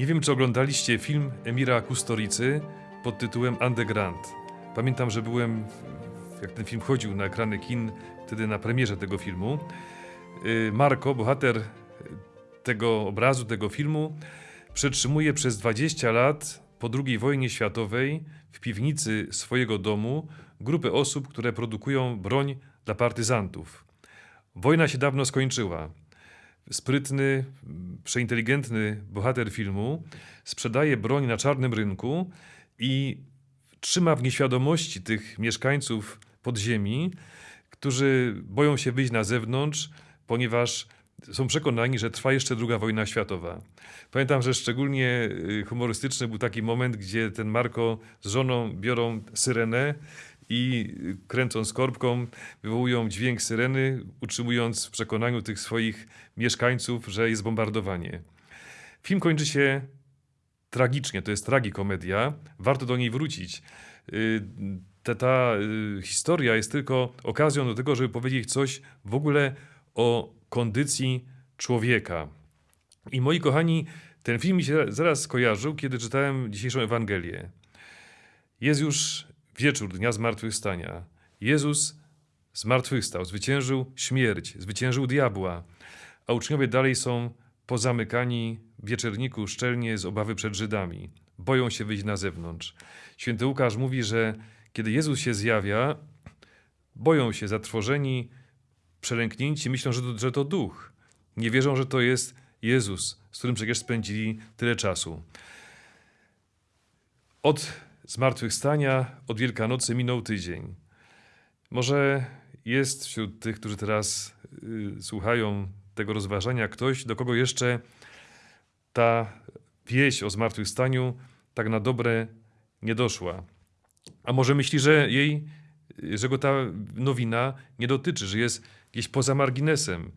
Nie wiem, czy oglądaliście film Emira Kustoricy pod tytułem Underground. Pamiętam, że byłem, jak ten film chodził na ekrany kin, wtedy na premierze tego filmu. Y, Marko, bohater tego obrazu, tego filmu, przetrzymuje przez 20 lat po II wojnie światowej w piwnicy swojego domu grupę osób, które produkują broń dla partyzantów. Wojna się dawno skończyła. Sprytny, przeinteligentny bohater filmu sprzedaje broń na czarnym rynku i trzyma w nieświadomości tych mieszkańców podziemi, którzy boją się wyjść na zewnątrz, ponieważ są przekonani, że trwa jeszcze druga wojna światowa. Pamiętam, że szczególnie y, humorystyczny był taki moment, gdzie ten Marko z żoną biorą syrenę i kręcąc korbką wywołują dźwięk syreny, utrzymując w przekonaniu tych swoich mieszkańców, że jest bombardowanie. Film kończy się tragicznie, to jest tragikomedia, warto do niej wrócić. Y, Ta, ta y, historia jest tylko okazją do tego, żeby powiedzieć coś w ogóle o kondycji człowieka. I moi kochani, ten film mi się zaraz skojarzył, kiedy czytałem dzisiejszą Ewangelię. Jest już wieczór Dnia Zmartwychwstania. Jezus zmartwychwstał, zwyciężył śmierć, zwyciężył diabła, a uczniowie dalej są pozamykani w wieczerniku szczelnie z obawy przed Żydami. Boją się wyjść na zewnątrz. Święty Łukasz mówi, że kiedy Jezus się zjawia, boją się zatrwożeni, przelęknięci, myślą, że to, że to duch. Nie wierzą, że to jest Jezus, z którym przecież spędzili tyle czasu. Od zmartwychwstania, od Wielkanocy minął tydzień. Może jest wśród tych, którzy teraz y, słuchają tego rozważania, ktoś, do kogo jeszcze ta wieść o zmartwychwstaniu tak na dobre nie doszła. A może myśli, że jej, że go ta nowina nie dotyczy, że jest gdzieś poza marginesem,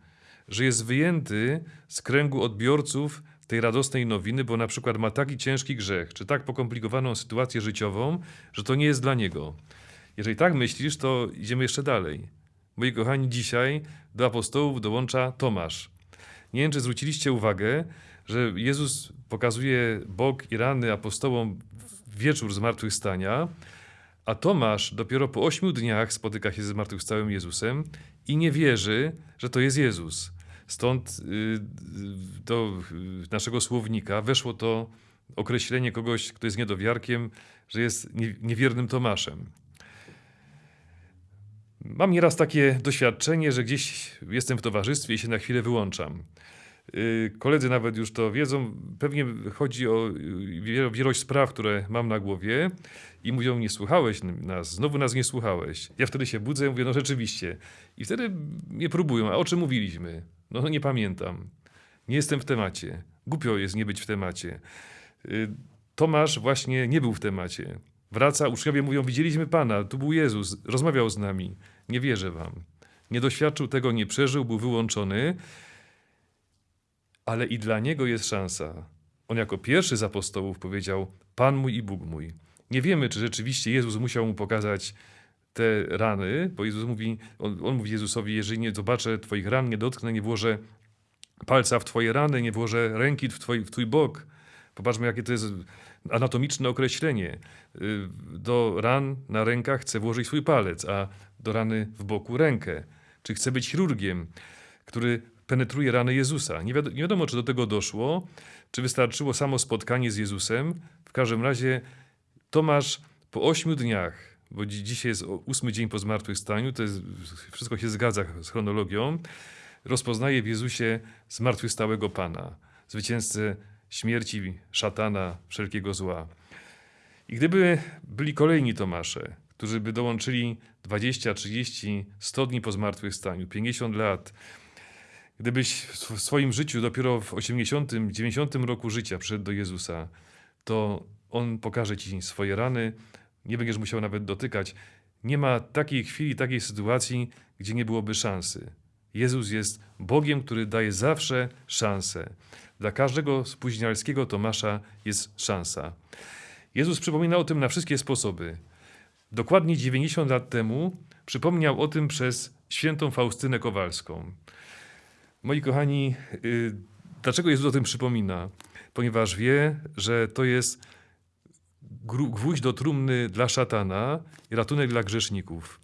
że jest wyjęty z kręgu odbiorców tej radosnej nowiny, bo na przykład ma taki ciężki grzech, czy tak pokomplikowaną sytuację życiową, że to nie jest dla niego. Jeżeli tak myślisz, to idziemy jeszcze dalej. Moi kochani, dzisiaj do apostołów dołącza Tomasz. Nie wiem, czy zwróciliście uwagę, że Jezus pokazuje bok i rany apostołom w wieczór zmartwychwstania, a Tomasz dopiero po ośmiu dniach spotyka się ze zmartwychwstałym Jezusem i nie wierzy, że to jest Jezus. Stąd do y, naszego słownika weszło to określenie kogoś, kto jest niedowiarkiem, że jest nie- niewiernym Tomaszem. Mam nieraz takie doświadczenie, że gdzieś jestem w towarzystwie i się na chwilę wyłączam. Y, Koledzy nawet już to wiedzą. Pewnie chodzi o y, wielo- wielość spraw, które mam na głowie i mówią, nie słuchałeś nas, znowu nas nie słuchałeś. Ja wtedy się budzę i mówię, no rzeczywiście. I wtedy mnie próbują, a o czym mówiliśmy? No nie pamiętam. Nie jestem w temacie. Głupio jest nie być w temacie. Y, Tomasz właśnie nie był w temacie. Wraca, uczniowie mówią, widzieliśmy Pana, tu był Jezus, rozmawiał z nami. Nie wierzę wam. Nie doświadczył tego, nie przeżył, był wyłączony, ale i dla niego jest szansa. On jako pierwszy z apostołów powiedział, Pan mój i Bóg mój. Nie wiemy, czy rzeczywiście Jezus musiał mu pokazać te rany, bo Jezus mówi, on, on mówi Jezusowi, jeżeli nie zobaczę twoich ran, nie dotknę, nie włożę palca w twoje rany, nie włożę ręki w twój, w twój bok. Popatrzmy, jakie to jest anatomiczne określenie. Y, Do ran na rękach chcę włożyć swój palec, a do rany w boku rękę. Czy chcę być chirurgiem, który penetruje rany Jezusa? Nie wiadomo, nie wiadomo, czy do tego doszło, czy wystarczyło samo spotkanie z Jezusem. W każdym razie Tomasz po ośmiu dniach, bo dzi- dzisiaj jest ósmy dzień po zmartwychwstaniu, to jest, wszystko się zgadza z chronologią, rozpoznaje w Jezusie zmartwychwstałego Pana, zwycięzcę śmierci, szatana, wszelkiego zła. I gdyby byli kolejni Tomasze, którzy by dołączyli 20, 30, 100 dni po zmartwychwstaniu, 50 lat, gdybyś w sw- swoim życiu dopiero w 80, 90 roku życia przyszedł do Jezusa, to On pokaże ci swoje rany, nie będziesz musiał nawet dotykać. Nie ma takiej chwili, takiej sytuacji, gdzie nie byłoby szansy. Jezus jest Bogiem, który daje zawsze szansę. Dla każdego spóźnialskiego Tomasza jest szansa. Jezus przypomina o tym na wszystkie sposoby. Dokładnie 90 lat temu przypomniał o tym przez świętą Faustynę Kowalską. Moi kochani, y, dlaczego Jezus o tym przypomina? ponieważ wie, że to jest gwóźdź do trumny dla szatana i ratunek dla grzeszników.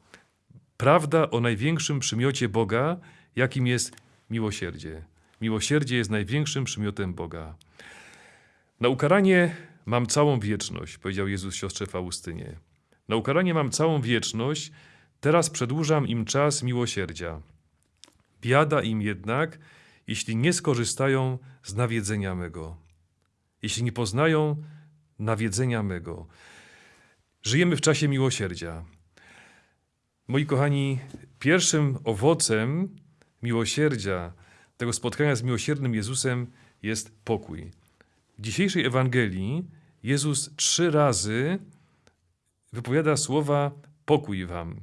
Prawda o największym przymiocie Boga, jakim jest miłosierdzie. Miłosierdzie jest największym przymiotem Boga. Na ukaranie mam całą wieczność, powiedział Jezus siostrze Faustynie. Na ukaranie mam całą wieczność, teraz przedłużam im czas miłosierdzia. Biada im jednak, jeśli nie skorzystają z nawiedzenia mego, jeśli nie poznają nawiedzenia mego. Żyjemy w czasie miłosierdzia. Moi kochani, pierwszym owocem miłosierdzia, tego spotkania z miłosiernym Jezusem jest pokój. W dzisiejszej Ewangelii Jezus trzy razy wypowiada słowa pokój wam.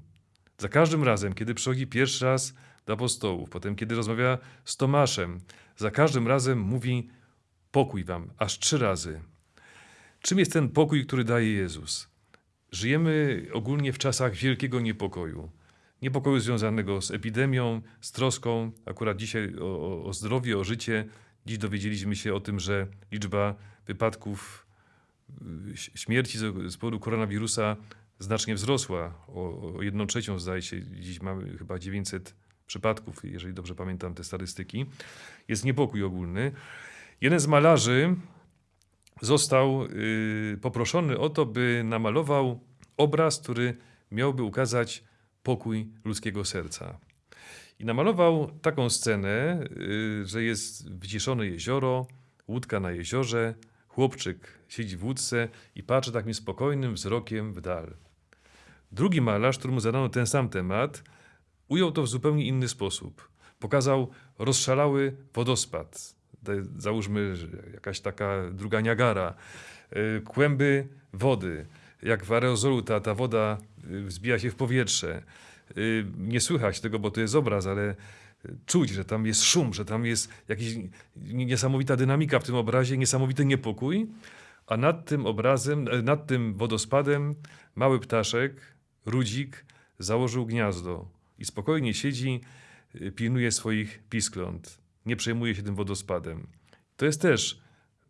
Za każdym razem, kiedy przychodzi pierwszy raz do apostołów, potem kiedy rozmawia z Tomaszem, za każdym razem mówi pokój wam, aż trzy razy. Czym jest ten pokój, który daje Jezus? Żyjemy ogólnie w czasach wielkiego niepokoju. Niepokoju związanego z epidemią, z troską, akurat dzisiaj o, o, zdrowie, o życie. Dziś dowiedzieliśmy się o tym, że liczba wypadków, y, śmierci z powodu koronawirusa znacznie wzrosła. O, o jedną trzecią zdaje się, dziś mamy chyba 900 przypadków, jeżeli dobrze pamiętam te statystyki. Jest niepokój ogólny. Jeden z malarzy został y, poproszony o to, by namalował obraz, który miałby ukazać pokój ludzkiego serca. I namalował taką scenę, y, że jest wyciszone jezioro, łódka na jeziorze, chłopczyk siedzi w łódce i patrzy takim spokojnym wzrokiem w dal. Drugi malarz, któremu zadano ten sam temat, ujął to w zupełnie inny sposób. Pokazał rozszalały wodospad. Załóżmy, jakaś taka druga Niagara, y, kłęby wody, jak w aerozolu ta, ta woda y, wzbija się w powietrze. Y, Nie słychać tego, bo to jest obraz, ale czuć, że tam jest szum, że tam jest jakaś niesamowita dynamika w tym obrazie, niesamowity niepokój, a nad tym obrazem, e, nad tym wodospadem mały ptaszek, rudzik, założył gniazdo i spokojnie siedzi, pilnuje swoich piskląt. Nie przejmuje się tym wodospadem. To jest też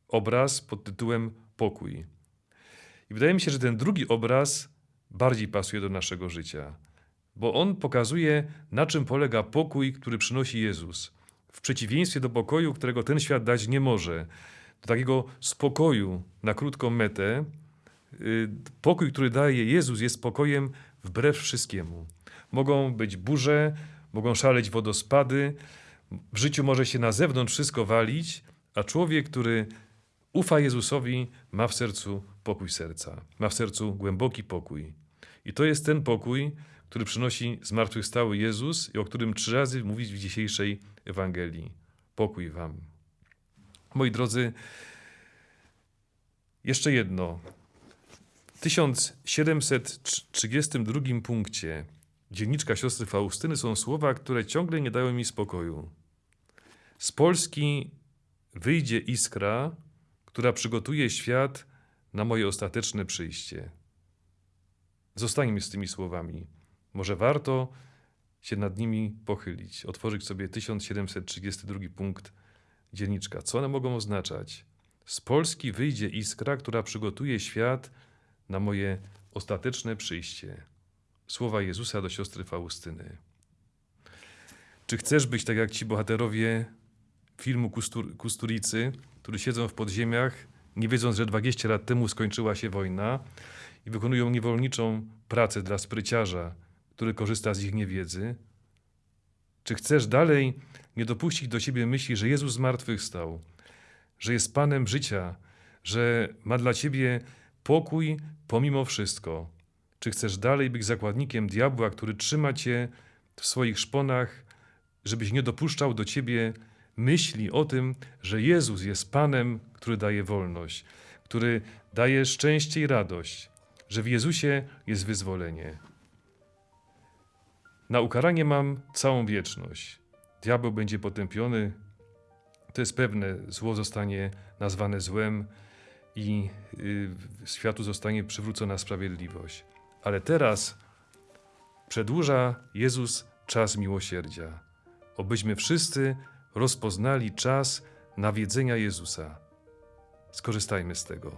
obraz pod tytułem Pokój. I wydaje mi się, że ten drugi obraz bardziej pasuje do naszego życia, bo on pokazuje, na czym polega pokój, który przynosi Jezus. W przeciwieństwie do pokoju, którego ten świat dać nie może, do takiego spokoju na krótką metę, y, pokój, który daje Jezus, jest spokojem wbrew wszystkiemu. Mogą być burze, mogą szaleć wodospady, w życiu może się na zewnątrz wszystko walić, a człowiek, który ufa Jezusowi, ma w sercu pokój serca, ma w sercu głęboki pokój. I to jest ten pokój, który przynosi zmartwychwstały Jezus i o którym trzy razy mówić w dzisiejszej Ewangelii. Pokój wam. Moi drodzy, jeszcze jedno. W 1732 punkcie dzienniczka siostry Faustyny są słowa, które ciągle nie dają mi spokoju. Z Polski wyjdzie iskra, która przygotuje świat na moje ostateczne przyjście. Zostańmy z tymi słowami. Może warto się nad nimi pochylić, otworzyć sobie 1732 punkt dzienniczka. Co one mogą oznaczać? Z Polski wyjdzie iskra, która przygotuje świat na moje ostateczne przyjście. Słowa Jezusa do siostry Faustyny. Czy chcesz być tak jak ci bohaterowie filmu Kustur- Kusturicy, którzy siedzą w podziemiach, nie wiedząc, że 20 lat temu skończyła się wojna i wykonują niewolniczą pracę dla spryciarza, który korzysta z ich niewiedzy? Czy chcesz dalej nie dopuścić do siebie myśli, że Jezus zmartwychwstał, że jest Panem życia, że ma dla ciebie pokój pomimo wszystko? Czy chcesz dalej być zakładnikiem diabła, który trzyma cię w swoich szponach, żebyś nie dopuszczał do ciebie myśli o tym, że Jezus jest Panem, który daje wolność, który daje szczęście i radość, że w Jezusie jest wyzwolenie. Na ukaranie mam całą wieczność. Diabeł będzie potępiony. To jest pewne, zło zostanie nazwane złem i y, światu zostanie przywrócona sprawiedliwość. Ale teraz przedłuża Jezus czas miłosierdzia, obyśmy wszyscy rozpoznali czas nawiedzenia Jezusa. Skorzystajmy z tego.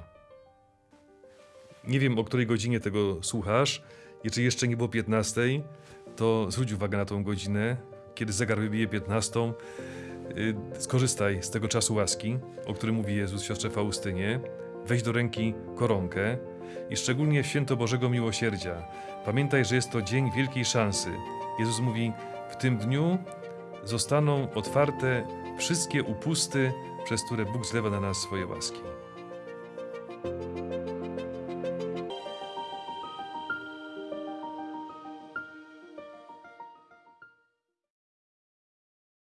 Nie wiem, o której godzinie tego słuchasz. Jeżeli jeszcze nie było 15, to zwróć uwagę na tą godzinę. Kiedy zegar wybije 15, y, skorzystaj z tego czasu łaski, o którym mówi Jezus siostrze Faustynie. Weź do ręki koronkę i szczególnie w święto Bożego Miłosierdzia. Pamiętaj, że jest to dzień wielkiej szansy. Jezus mówi, w tym dniu zostaną otwarte wszystkie upusty, przez które Bóg zlewa na nas swoje łaski.